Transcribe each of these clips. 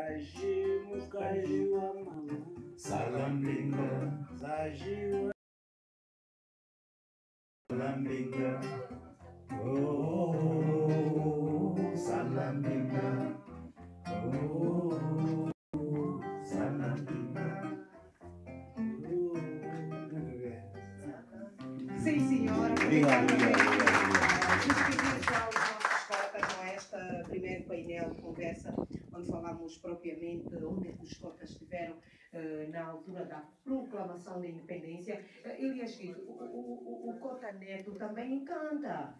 Zajimu kajiwa mama Salambinga, Zajiwa Salambinga, oh, Salambinga, oh, Salambinga. Sim, senhora. Obrigado, obrigado, Despedir já os nossos cotas com esta primeiro painel de conversa, onde falamos propriamente onde é que os cotas estiveram eh, na altura da proclamação da independência. Uh, Elias Guido, o, o, o, Cota Neto também canta.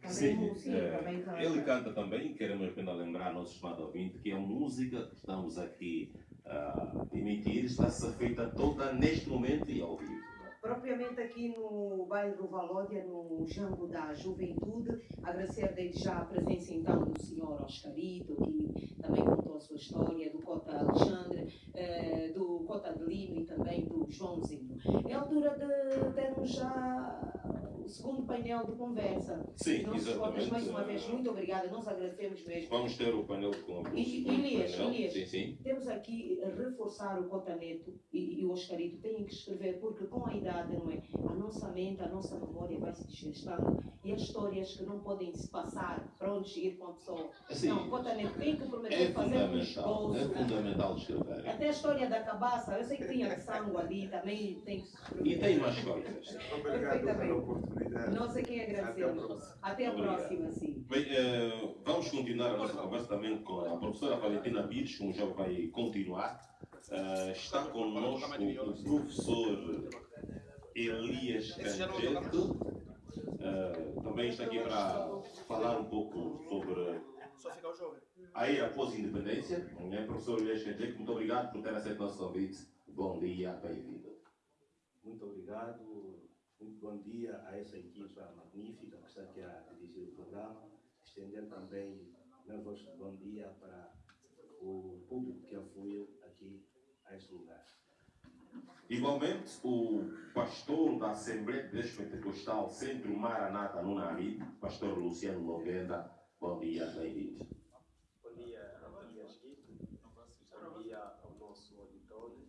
Também Sim, música, é, também canta. Ele canta também, queremos apenas lembrar ao nosso estimado ouvinte que a música que estamos aqui a emitir está a ser feita toda neste momento e ao vivo. Propriamente aqui no bairro Valódia, no Jambo da Juventude, agradecer desde já a presença então do senhor Oscarito, que também contou a sua história, do Cota Alexandre, eh, do Cota de Lino e também do Joãozinho. É altura de termos já o segundo painel de conversa. Sim, Nossos cotas, exatamente. mais uma vez, muito obrigada, nós agradecemos mesmo. Vamos ter o painel com o E- Elias. Elias. Sim, sim. Temos aqui a reforçar o Cotaneto e, e o Oscarito têm que escrever, porque com a idade, não é? A nossa mente, a nossa memória vai se desgastando e as histórias que não podem se passar para onde ir com a pessoa. Assim, Não, o Cotaneto tem que prometer é fazer um esboço. é fundamental escrever. Até a história da cabaça, eu sei que tinha sangue ali, também tem que se escrever. E tem mais coisas. Obrigado pela oportunidade. Nós é quem Até a agradecemos. Até a próxima, sim. Bem, eh, vamos continuar a nossa conversa também com a professora Valentina Pires, como já vai continuar. Eh, está conosco o professor Elias Canjeto. Eh, também está aqui para falar um pouco sobre aí após a independência. Né? Professor Elias Canjeto, muito obrigado por ter aceito o nosso convite. Bom dia, bem-vindo. Muito obrigado, muito bom dia a essa equipa magnífica que está aqui a dirigir o programa. Estender também meu vosso bom dia para o público que afluiu aqui a este lugar. Igualmente, o pastor da Assembleia de Deus Pentecostal Centro Maranata no Nari, pastor Luciano Lovenda, bom dia, bem-vindo. Bom dia. Bom dia ao nosso auditório.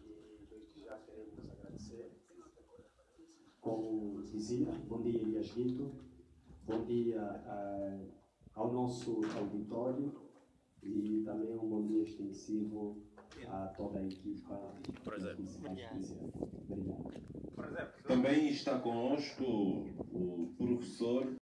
E desde já queremos agradecer. Como dizia, bom dia Elias bom dia ah, ao nosso auditório e também um bom dia extensivo a toda a equipa presentes. Obrigado. Também está conosco o professor